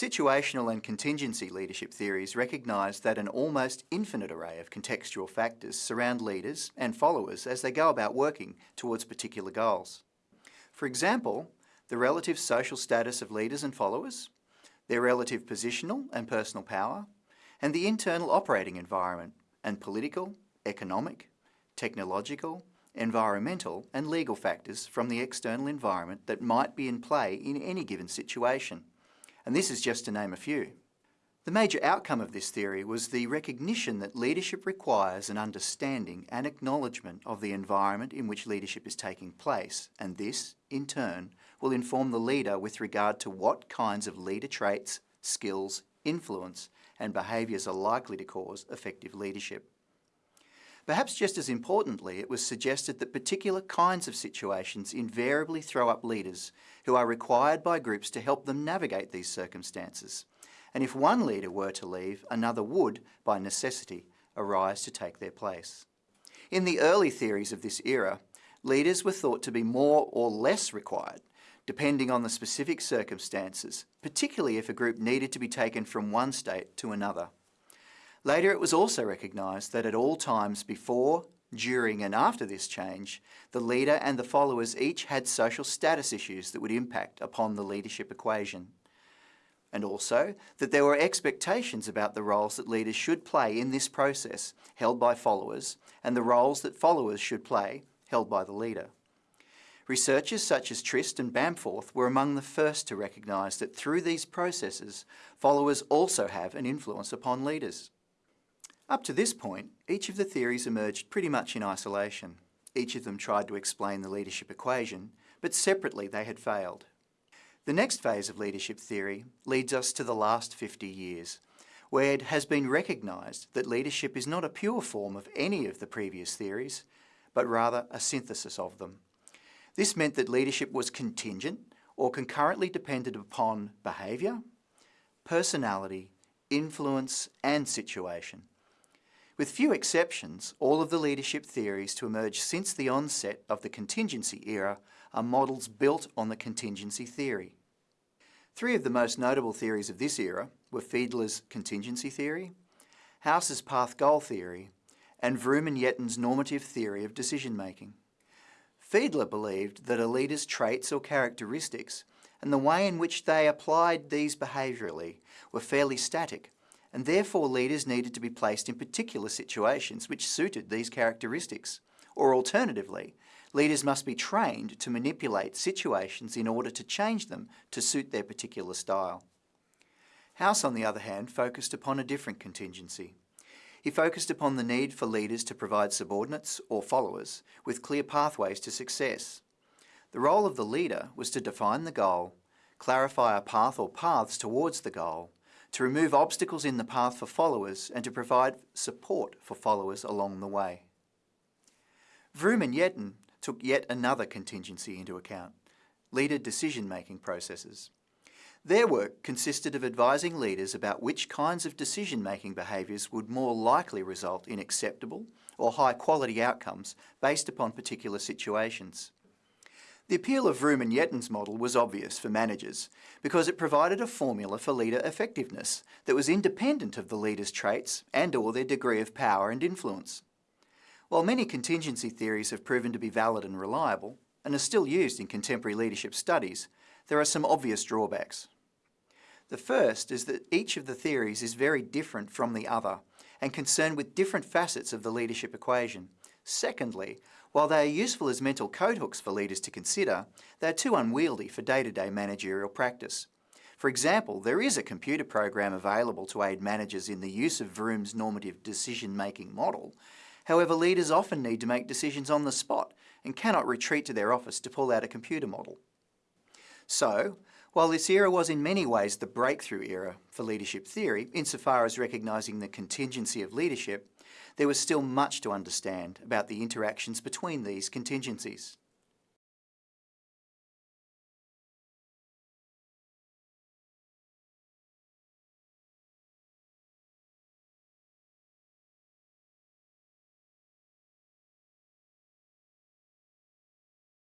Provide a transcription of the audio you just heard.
Situational and contingency leadership theories recognise that an almost infinite array of contextual factors surround leaders and followers as they go about working towards particular goals. For example, the relative social status of leaders and followers, their relative positional and personal power, and the internal operating environment and political, economic, technological, environmental and legal factors from the external environment that might be in play in any given situation and this is just to name a few. The major outcome of this theory was the recognition that leadership requires an understanding and acknowledgement of the environment in which leadership is taking place, and this, in turn, will inform the leader with regard to what kinds of leader traits, skills, influence and behaviours are likely to cause effective leadership. Perhaps just as importantly, it was suggested that particular kinds of situations invariably throw up leaders who are required by groups to help them navigate these circumstances. And if one leader were to leave, another would, by necessity, arise to take their place. In the early theories of this era, leaders were thought to be more or less required, depending on the specific circumstances, particularly if a group needed to be taken from one state to another. Later it was also recognised that at all times before, during and after this change, the leader and the followers each had social status issues that would impact upon the leadership equation. And also that there were expectations about the roles that leaders should play in this process held by followers and the roles that followers should play held by the leader. Researchers such as Trist and Bamforth were among the first to recognise that through these processes, followers also have an influence upon leaders. Up to this point, each of the theories emerged pretty much in isolation. Each of them tried to explain the leadership equation, but separately they had failed. The next phase of leadership theory leads us to the last 50 years, where it has been recognised that leadership is not a pure form of any of the previous theories, but rather a synthesis of them. This meant that leadership was contingent or concurrently dependent upon behaviour, personality, influence and situation. With few exceptions, all of the leadership theories to emerge since the onset of the contingency era are models built on the contingency theory. Three of the most notable theories of this era were Fiedler's contingency theory, House's path-goal theory, and Vroom and Yetton's normative theory of decision-making. Fiedler believed that a leader's traits or characteristics and the way in which they applied these behaviourally were fairly static and therefore leaders needed to be placed in particular situations which suited these characteristics. Or alternatively, leaders must be trained to manipulate situations in order to change them to suit their particular style. House, on the other hand, focused upon a different contingency. He focused upon the need for leaders to provide subordinates or followers with clear pathways to success. The role of the leader was to define the goal, clarify a path or paths towards the goal, to remove obstacles in the path for followers and to provide support for followers along the way. Vroom and Yetton took yet another contingency into account, leader decision-making processes. Their work consisted of advising leaders about which kinds of decision-making behaviours would more likely result in acceptable or high-quality outcomes based upon particular situations. The appeal of Vroom and Yetton's model was obvious for managers because it provided a formula for leader effectiveness that was independent of the leader's traits and or their degree of power and influence. While many contingency theories have proven to be valid and reliable, and are still used in contemporary leadership studies, there are some obvious drawbacks. The first is that each of the theories is very different from the other and concerned with different facets of the leadership equation. Secondly, while they are useful as mental code hooks for leaders to consider, they are too unwieldy for day-to-day -day managerial practice. For example, there is a computer program available to aid managers in the use of Vroom's normative decision-making model. However, leaders often need to make decisions on the spot and cannot retreat to their office to pull out a computer model. So, while this era was in many ways the breakthrough era for leadership theory, insofar as recognising the contingency of leadership, there was still much to understand about the interactions between these contingencies.